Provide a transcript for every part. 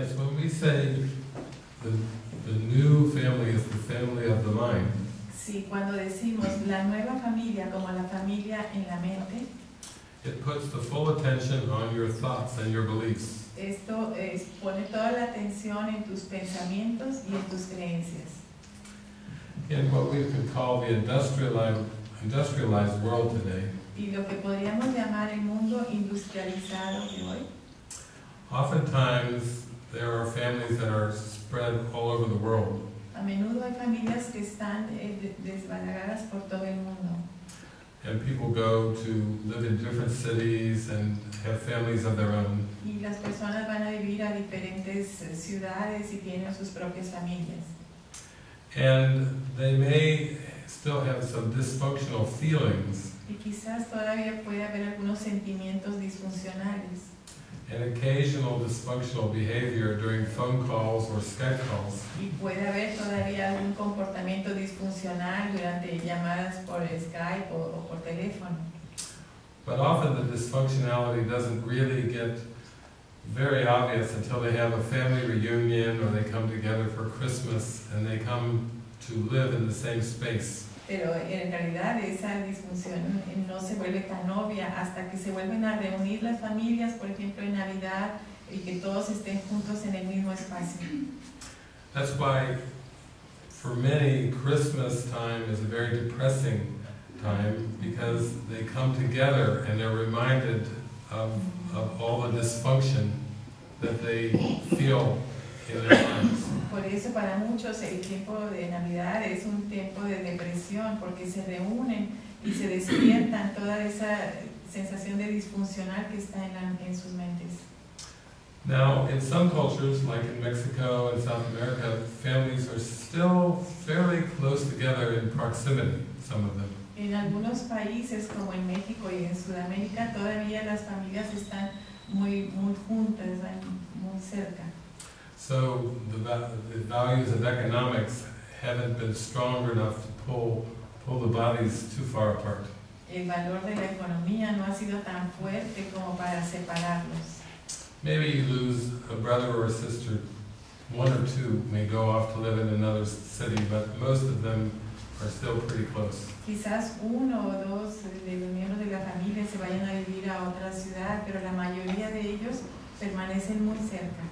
Yes, when we say the, the new family is the family of the mind, Sí, cuando decimos la nueva familia como la familia en la mente, it puts the full attention on your thoughts and your beliefs. esto es, pone toda la atención en tus pensamientos y en tus creencias. In what we could call the industrialized, industrialized world today, Y lo que podríamos llamar el mundo industrializado de hoy, oftentimes there are families that are spread all over the world. a menudo hay familias que están eh, desbalagadas por todo el mundo. And people go to live in different cities and have families of their own. Y las personas van a vivir a diferentes eh, ciudades y tienen sus propias familias. And they may still have some dysfunctional feelings Y quizás todavía puede haber algunos sentimientos disfuncionales and occasional dysfunctional behavior during phone calls or Skype calls. y puede haber todavía algún comportamiento disfuncional durante llamadas por Skype o, o por teléfono. But often the dysfunctionality doesn't really get very obvious until they have a family reunion or they come together for Christmas and they come to live in the same space. Pero en realidad esa disfunción no se vuelve tan obvia hasta que se vuelven a reunir las familias, por ejemplo en Navidad, y que todos estén juntos en el mismo espacio. That's why for many Christmas time is a very depressing time because they come together and they're reminded of, of all the dysfunction that they feel in their lives. Por eso para muchos el tiempo de Navidad es un tiempo de depresión porque se reúnen y se despiertan toda esa sensación de disfuncional que está en, la- en sus mentes. Now, in some cultures, like in Mexico and South America, families are still fairly close together in proximity, some of them. En algunos países como en México y en Sudamérica todavía las familias están muy, muy juntas, muy cerca. So the, va- the values of economics haven't been strong enough to pull, pull the bodies too far apart. El valor de la economía no ha sido tan fuerte como para separarlos. Maybe you lose a brother or a sister, one or two may go off to live in another city, but most of them are still pretty close. Quizás uno o dos de los miembros de la familia se vayan a vivir a otra ciudad, pero la mayoría de ellos permanecen muy cerca.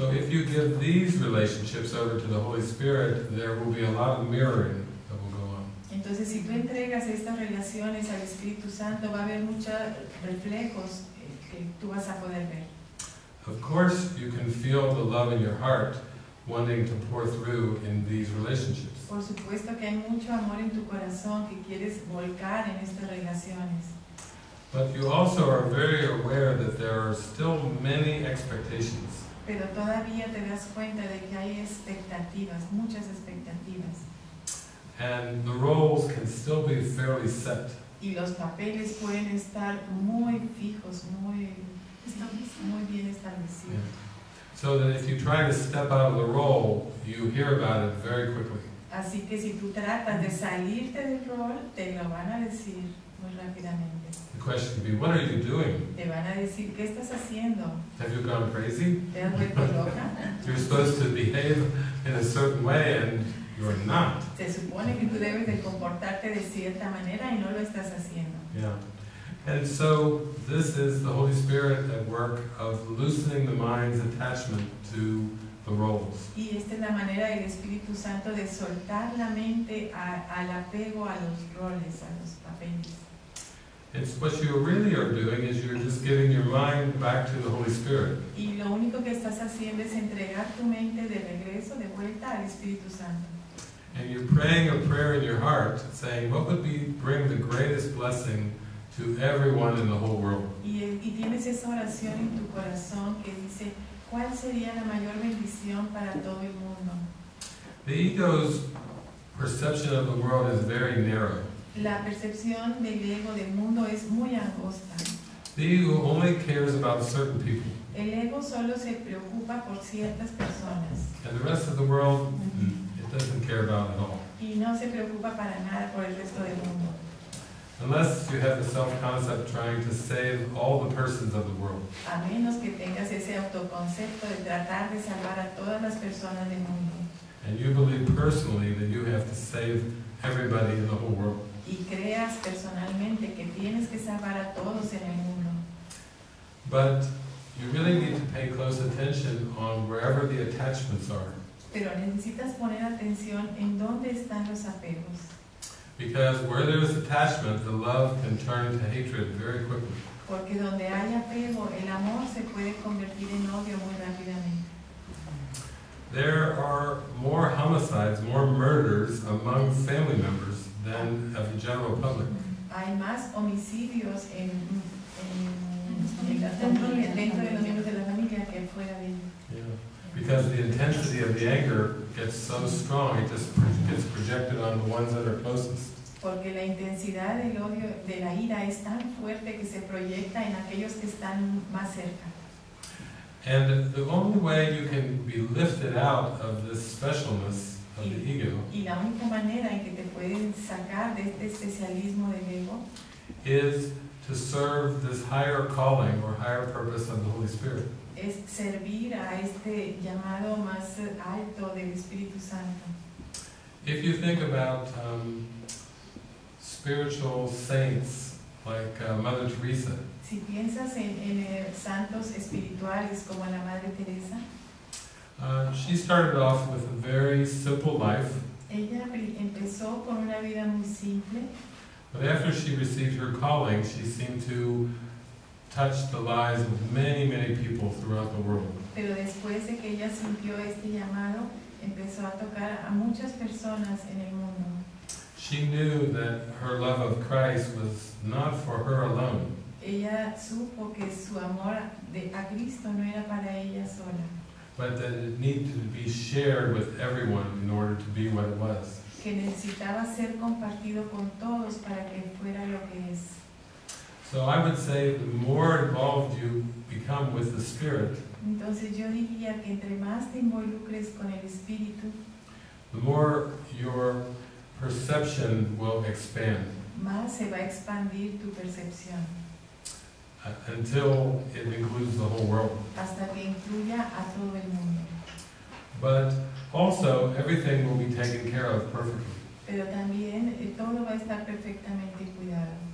So if you give these relationships over to the Holy Spirit, there will be a lot of mirroring that will go on. Entonces, si tú entregas estas relaciones al Espíritu Santo, va a haber muchos reflejos que tú vas a poder ver. Of course, you can feel the love in your heart wanting to pour through in these relationships. Por supuesto que hay mucho amor en tu corazón que quieres volcar en estas relaciones. But you also are very aware that there are still many expectations. Pero todavía te das cuenta de que hay expectativas, muchas expectativas. And the roles can still be fairly set. Y los papeles pueden estar muy fijos, muy, muy bien establecidos. So that if you try to step out of the role, you hear about it very quickly. Así que si tú tratas de salirte del rol, te lo van a decir muy rápidamente. The question could be, what are you doing? Te van a decir, ¿qué estás haciendo? Have you gone crazy? ¿Te has vuelto loca? You're supposed to behave in a certain way and you're not. Se supone que tú debes de comportarte de cierta manera y no lo estás haciendo. Yeah. And so this is the Holy Spirit at work of loosening the mind's attachment to the roles. Y esta es la manera del Espíritu Santo de soltar la mente a- al apego a los roles, a los papeles. It's what you really are doing is you're just giving your mind back to the Holy Spirit. Y lo único que estás haciendo es entregar tu mente de regreso, de vuelta al Espíritu Santo. And you're praying a prayer in your heart saying, what would be bring the greatest blessing to everyone in the whole world? Y, y tienes esa oración en tu corazón que dice, ¿cuál sería la mayor bendición para todo el mundo? The ego's perception of the world is very narrow. La percepción del ego del mundo es muy angosta. The ego only cares about certain people. El ego solo se preocupa por ciertas personas And the rest of the world, it doesn't care about at all. y no se preocupa para nada por el resto del mundo. Unless you have the self-concept trying to save all the persons of the world. a menos que tengas ese autoconcepto de tratar de salvar a todas las personas del mundo And you believe personally that you have to save everybody in the whole world. y creas personalmente que tienes que salvar a todos en el mundo. But you really need to pay close attention on wherever the attachments are. Pero necesitas poner atención en dónde están los apegos, Because where there's attachment, the love can turn to hatred very quickly. porque donde hay apego, el amor se puede convertir en odio muy rápidamente. There are more homicides, more murders among family members than of the general public. Hay más homicidios en, en, dentro de los miembros de la familia que fuera de ella. Because the intensity of the anger gets so strong, it just gets projected on the ones that are closest. Porque la intensidad del odio, de la ira es tan fuerte que se proyecta en aquellos que están más cerca. And the only way you can be lifted out of this specialness of the ego Y la única manera en que te pueden sacar de este especialismo del ego is to serve this higher calling or higher purpose of the Holy Spirit. Es servir a este llamado más alto del Espíritu Santo. If you think about um, spiritual saints like uh, Mother Teresa, Si piensas en, en, eh, santos espirituales como la Madre Teresa, uh, she started off with a very simple life, ella empezó con una vida muy simple, but after she received her calling, she seemed to touch the lives of many, many people throughout the world. pero después de que ella sintió este llamado, empezó a tocar a muchas personas en el mundo. She knew that her love of Christ was not for her alone, Ella supo que su amor de, a Cristo no era para ella sola, but that it needed to be shared with everyone in order to be what it was. que necesitaba ser compartido con todos para que fuera lo que es. So I would say the more involved you become with the Spirit, Entonces yo diría que entre más te involucres con el Espíritu, the more your perception will expand más se va a expandir tu percepción, uh, until it includes the whole world. hasta que incluya a todo el mundo. But also, everything will be taken care of perfectly. Pero también eh, todo va a estar perfectamente cuidado.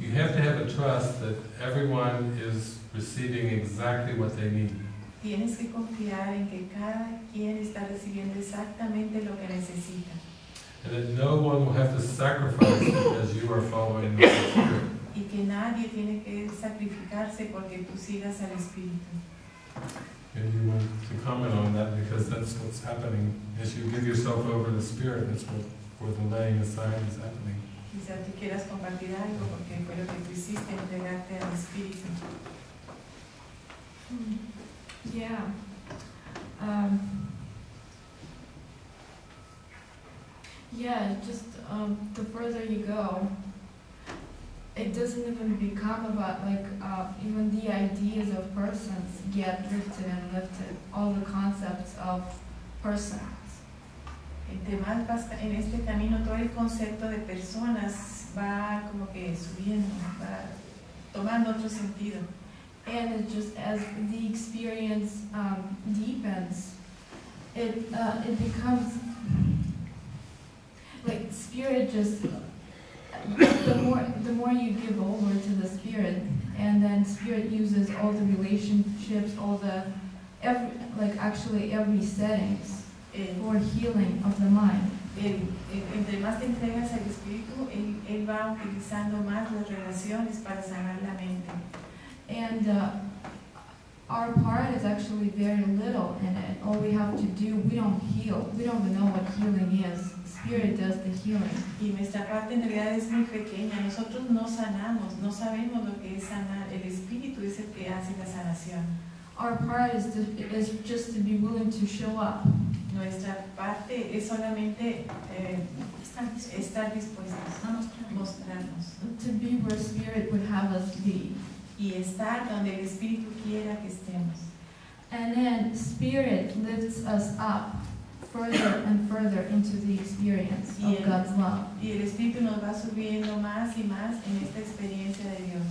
You have to have a trust that everyone is receiving exactly what they need. Tienes que confiar en que cada quien está recibiendo exactamente lo que necesita And that no one will have to sacrifice because you are following the Spirit. y que nadie tiene que sacrificarse porque tú sigas al Espíritu. And you want to comment on that because that's what's happening. As you give yourself over to the Spirit, that's what, where the laying aside is happening. Quizás tú quieras compartir algo porque fue lo que tú hiciste, entregarte al Espíritu. Yeah. Um, yeah, just um, the further you go, it doesn't even become about like uh, even the ideas of persons get lifted and lifted. All the concepts of persons. Entre más vas ca- en este camino, todo el concepto de personas va como que subiendo, va tomando otro sentido. And just as the experience um, deepens, it uh, it becomes like spirit just the more the more you give over to the spirit, and then spirit uses all the relationships, all the every like actually every settings Eh, for healing of the mind. entre más te entregas al Espíritu, él, él va utilizando más las relaciones para sanar la mente. And uh, our part is actually very little in it. All we have to do, we don't heal. We don't know what healing is. Spirit does the healing. Y nuestra parte en realidad es muy pequeña. Nosotros no sanamos, no sabemos lo que es sanar. El Espíritu es el que hace la sanación. Our part is, to, is just to be willing to show up. Nuestra parte es solamente eh, estar dispuestos a mostrarnos To be where Spirit would have us be. y estar donde el Espíritu quiera que estemos. And then Spirit lifts us up further and further into the experience Y of el- God's love. Y el Espíritu nos va subiendo más y más en esta experiencia de Dios.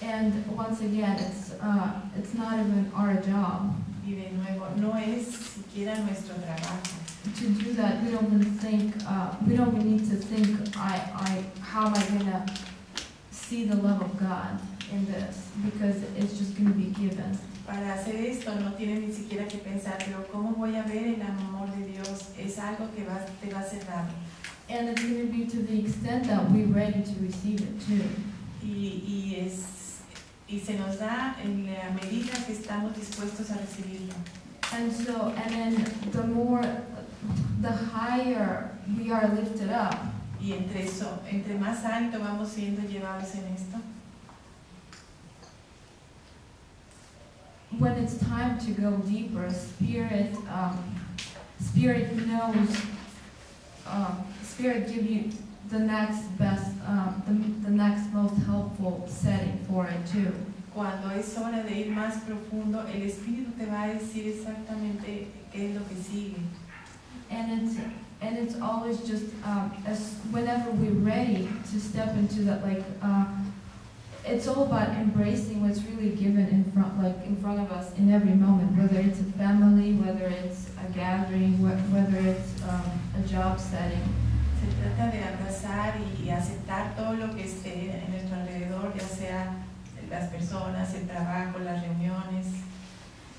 And once again, it's uh, it's not even our job Y de nuevo, no es siquiera nuestro trabajo. to do that. We don't even think. Uh, we don't even need to think. I, I, how am I gonna see the love of God in this? Because it's just gonna be given. Para hacer esto no tienes ni siquiera que pensar, pero ¿cómo voy a ver el amor de Dios? Es algo que va, te va a ser dado. And it's gonna be to the extent that we're ready to receive it too. Y, y, es, y se nos da en la medida que estamos dispuestos a recibirlo. And so, and then the more, the higher we are lifted up, Y entre eso, entre más alto vamos siendo llevados en esto, when it's time to go deeper, spirit, um, spirit knows, um, spirit give you the next best, um, the, the next most helpful setting for it too. cuando es hora de ir más profundo, el Espíritu te va a decir exactamente qué es lo que sigue. And it's, and it's always just, um, as, whenever we're ready to step into that, like, uh, it's all about embracing what's really given in front, like, in front of us in every moment, whether it's a family, whether it's a gathering, wh- whether it's, um, a job setting. Se trata de abrazar y aceptar todo lo que esté en nuestro alrededor, ya sea las personas, el trabajo, las reuniones.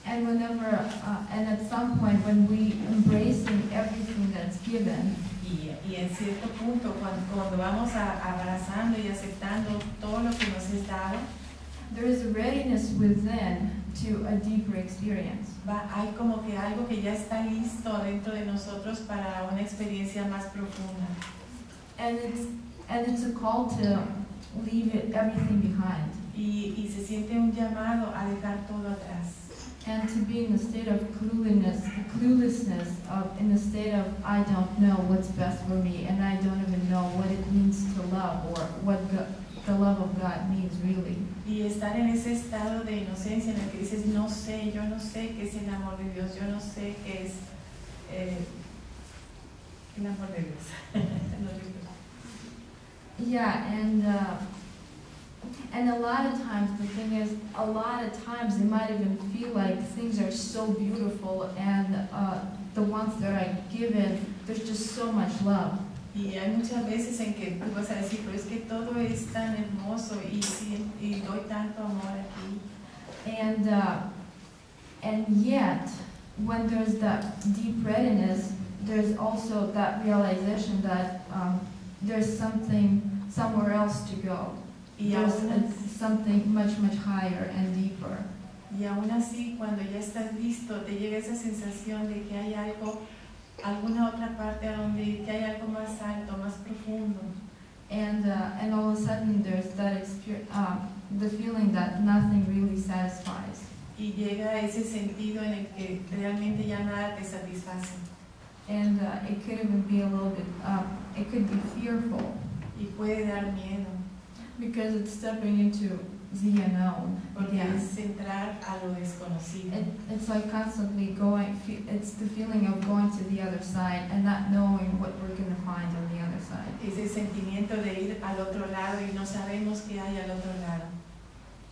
And whenever, uh, and at some point, when we embracing everything that's given, Y, y en cierto punto, cuando, cuando vamos a- abrazando y aceptando todo lo que nos es dado, there is a readiness within to a deeper experience. va, hay como que algo que ya está listo dentro de nosotros para una experiencia más profunda. And it's, and it's a call to leave it, everything behind. Y, y se siente un llamado a dejar todo atrás. And to be in a state of cluelessness, cluelessness of, in a state of, I don't know what's best for me, and I don't even know what it means to love, or what the love of God means really. Y estar en ese estado de inocencia en el que dices, no sé, yo no sé qué es el amor de Dios, yo no sé qué es eh, el amor de Dios. Yeah, and, uh, and a lot of times, the thing is, a lot of times it might even feel like things are so beautiful, and, uh, the ones that are given, there's just so much love. Y hay muchas veces en que tú vas a decir, pero es que todo es tan hermoso y, y doy tanto amor aquí. And, uh, and yet, when there's that deep readiness, there's also that realization that um, there's something somewhere else to go. Y There's a- something much, much higher and deeper. y aún así, cuando ya estás listo, te llega esa sensación de que hay algo, alguna otra parte donde que hay algo más alto, más profundo. And, uh, and all of a sudden, there's that experience, uh, the feeling that nothing really satisfies. Y llega ese sentido en el que realmente ya nada te satisface. And uh, it could even be a little bit, uh, it could be fearful Y puede dar miedo, because it's stepping into the unknown porque es entrar a lo desconocido. It, it's like constantly going, it's the feeling of going to the other side and not knowing what we're going to find on the other side. Ese sentimiento de ir al otro lado y no sabemos qué hay al otro lado.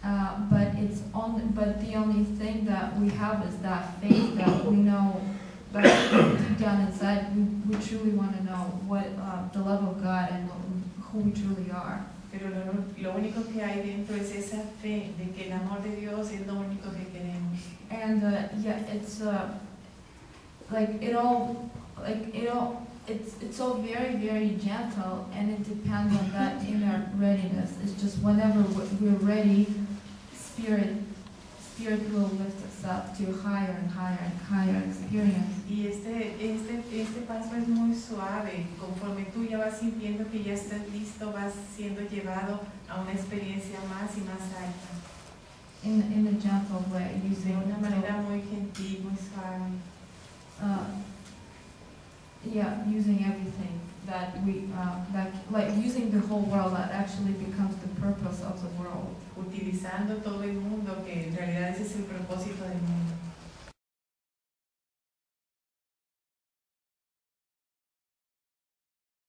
Uh, but it's only, but the only thing that we have is that faith that we know but deep down inside, we, we truly want to know what, uh, the love of God and who we truly are. Pero lo, lo único que hay dentro es esa fe de que el amor de Dios es lo único que queremos. And, uh, yeah, it's, uh, like, it all, like, it all, it's, it's all very, very gentle, and it depends on that inner readiness. It's just whenever we- we're ready, Spirit, Spirit will lift us up to higher and higher and higher experience. Y este, este, este paso es muy suave. Conforme tú ya vas sintiendo que ya estás listo, vas siendo llevado a una experiencia más y más alta. In, in a gentle way, De using, una manera muy gentil, muy suave. uh, yeah, using everything that we, uh, that, like, using the whole world that actually becomes the purpose of the world. Utilizando todo el mundo, que en realidad ese es el propósito del mundo.